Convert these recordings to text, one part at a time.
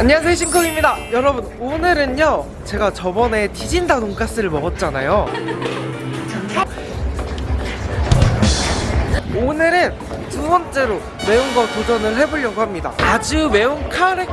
안녕하세요 싱콩입니다. 여러분 오늘은요 제가 저번에 디진다 돈가스를 먹었잖아요. 오늘은 두 번째로 매운 거 도전을 해보려고 합니다. 아주 매운 카레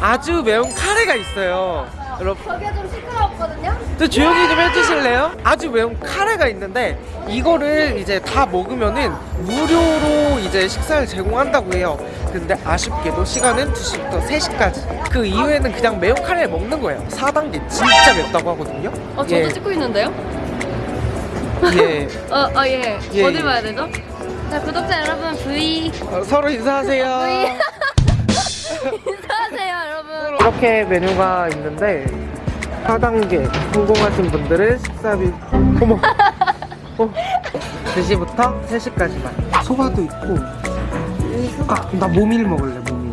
아주 매운 카레가 있어요. 여러분. 저기가 좀 시끄럽거든요? 또 조용히 좀 해주실래요? 아주 매운 카레가 있는데 이거를 이제 다 먹으면은 무료로 이제 식사를 제공한다고 해요 근데 아쉽게도 시간은 2시부터 3시까지 그 이후에는 그냥 매운 카레를 먹는 거예요 4단계 진짜 맵다고 하거든요 어, 저도 예, 찍고 있는데요? 예. 어, 어, 예. 예, 어디 예. 봐야 되죠? 자, 구독자 여러분, V. 어, 서로 인사하세요 V. 인사하세요, 여러분. 이렇게 메뉴가 있는데 4단계 성공하신 분들은 식사비 어머 어. 2시부터 3시까지만 소바도 있고 아, 나 모밀 먹을래 모밀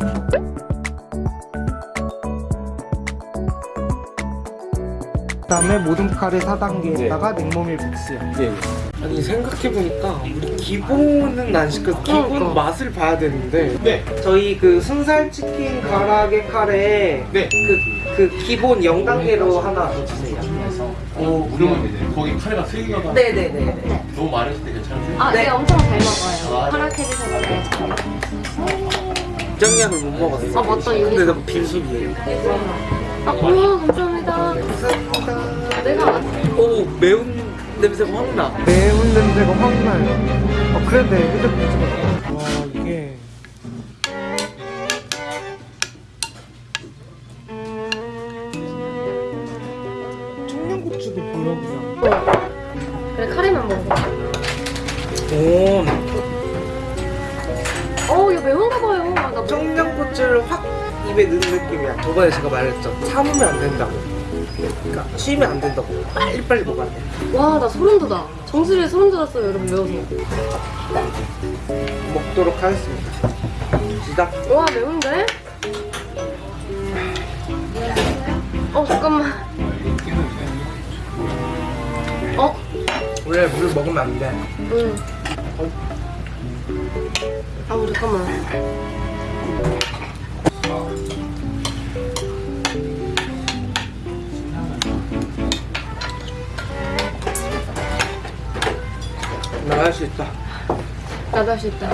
그 다음에 모든 카레 4단계에다가 냉모밀 믹스요 아니 생각해보니까 우리 기본은 안 시켜서 기본 그러니까. 맛을 봐야 되는데 네. 저희 그 순살 치킨 가라게 카레 네. 그, 그 기본 0단계로 하나 더 주세요 어, 무료면 되네. 거기 카레가 세 개가 네네네 너무 많으실 때 괜찮으세요? 아, 네. 네, 엄청 잘 먹어요. 아. 허락해주셨는데. 정량을 못 먹었어 아, 맞다, 이거. 근데 너무 빈속이에요 아, 우와, 감사합니다. 감사합니다 내가 안- 오 매운 냄새가 확 나 매운 냄새가 확 나요 어 그런데 휴대폰 와 이게 그냥 그래, 카레만 먹어. 오 어, 이거 매운가 봐요. 아, 나 청양고추를 확 입에 넣는 느낌이야 저번에 제가 말했죠 참으면 안 된다고 그러니까 쉬면 안 된다고 빨리빨리 먹어야 돼 와, 나 소름 돋아. 정수리에 소름 돋았어요, 여러분, 매워서. 먹도록 하겠습니다 시작 와, 매운데? 어, 잠깐만. 원래 물 먹으면 안 돼 응. 아, 잠깐만. 나할 수 있다 나도 할 수 있다.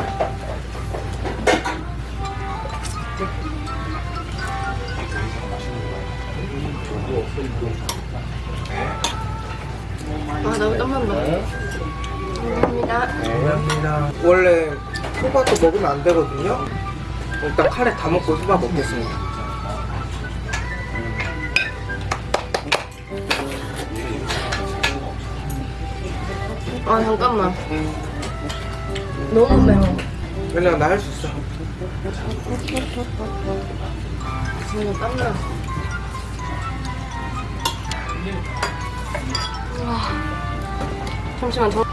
아, 나도 땀난다. 감사합니다. 감사합니다 원래 소바도 먹으면 안 되거든요 일단 카레 다 먹고 소바 먹겠습니다 아, 잠깐만. 너무 매워. 왜냐면 나할 수 있어 진짜 땀나. 와. 잠시만, 저.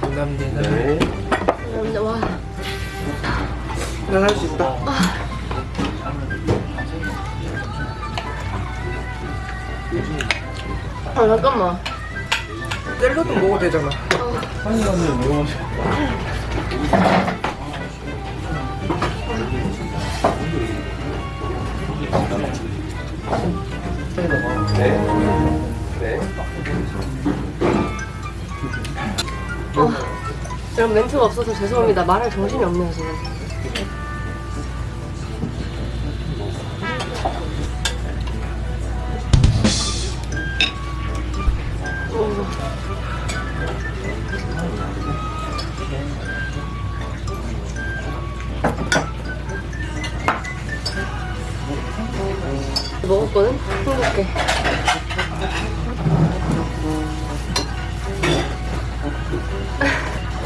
감사합니다 근데 와. 난할수 있다 아, 잠깐만. 샐러드 먹어도 되잖아 한이 가면 매워. 네. 네. 어. 여러분, 멘트가 없어서 죄송합니다. 말할 정신이 없네요, 지금.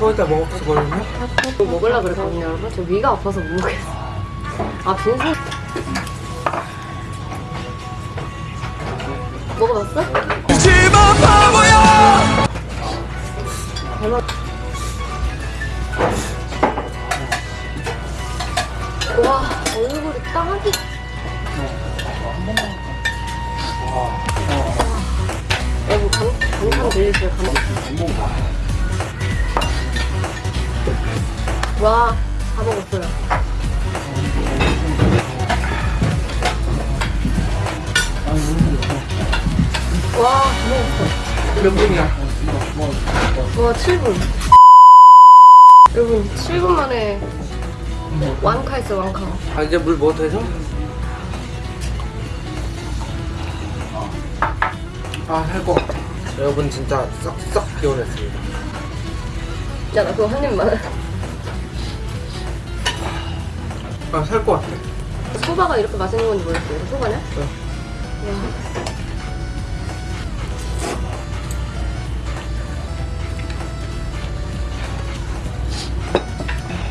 거의 다 먹었거든요 이거 먹으려고 그랬거든요, 여러분. 저 위가 아파서 못 먹겠어. 아, 빈살. 먹어봤어? 와, 다 먹었어요. 와, 다 먹었어. 몇 분이야? 와, 7분. 여러분, 7분 만에 완카 했어요, 완카. 아 이제 물뭐 돼서? 아살 것 같아 여러분 진짜 썩썩 개운했습니다 야, 나 그거 한 입만. 아 살 것 같아 소바가 이렇게 맛있는 건지 몰랐어요. 이거 소바냐? 네. 와.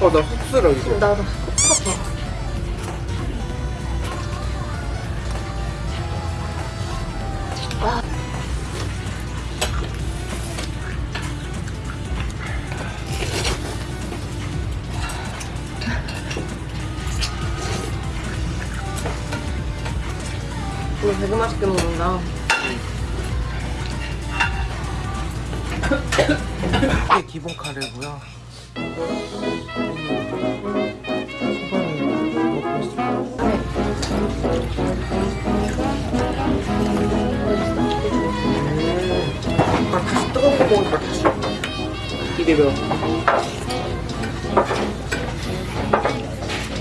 어나 흡수려 이제 나도 이거 되게 맛있게 먹는다. 이게 기본 카레고요. 아 다시 뜨거운 거 먹으니까 다시 입에 매워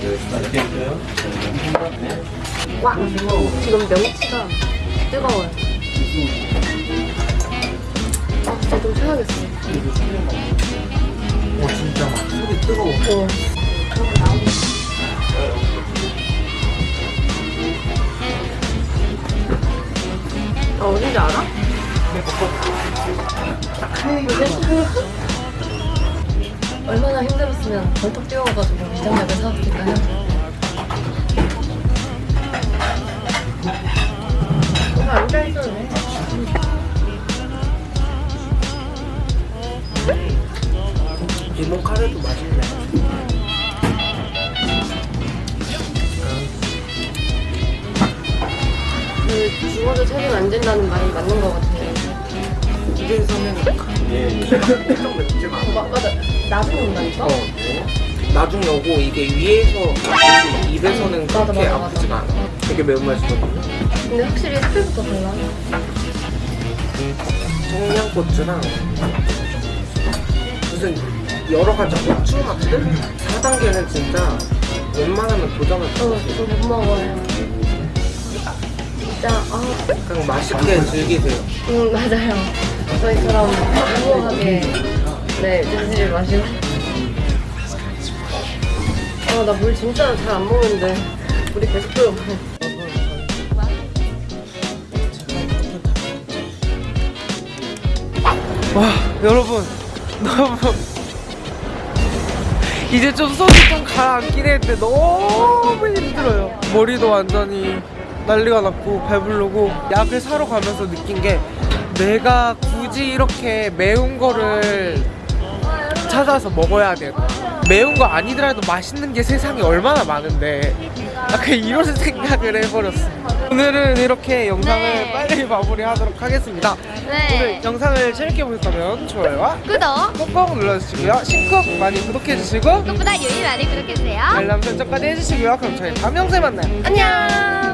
이렇게 있어요? 와! 지금 명치가 뜨거워요. 아, 진짜 좀 채워야겠어. 오 진짜 막 속이 뜨거워 어. 아, 어딘지 알아? 얼마나 힘들었으면 벌떡 뛰어가가지고 비장약을 사왔을까 요? 기본 카레도 맛있네 그 죽어도 책임 안 진다는 말이 맞는 것 같아요. 집에서는 예. 엄청. 나중에 온다니까? 어 나중에 오고 이게 위에서 입에서는 그렇게. 아프지가 않아 되게 매운맛이거든요 근데 확실히 색깔부터 달라. 청양고추랑 무슨 여러 가지 고추 맛들? 4단계는 진짜 웬만하면 도전을 어, 어. 이거 못 먹어요. 진짜, 아, 그냥 맛있게 즐기세요 음, 맞아요. 저희처럼 무모하게, 네, 진지를 마시고. 아, 나 물 진짜 잘 안 먹는데. 물이 계속 끓여. 와 여러분 너무 이제 좀 속이 좀 가라앉긴 했는데 너무 힘들어요. 머리도 완전히 난리가 났고 배부르고 약을 사러 가면서 느낀 게 내가 굳이 이렇게 매운 거를 찾아서 먹어야 되나 매운 거 아니더라도 맛있는 게 세상에 얼마나 많은데 약간 이런 생각을 해버렸어 오늘은 이렇게 영상을 네. 빨리 마무리하도록 하겠습니다 네. 오늘 영상을 재밌게 보셨다면 좋아요와 구독, 꾹꾹 눌러주시고요 신쿡 많이 구독해주시고 그것보다 요일 많이 구독해주세요. 알람 설정까지 해주시고요 그럼 저희 다음 영상에 만나요 안녕.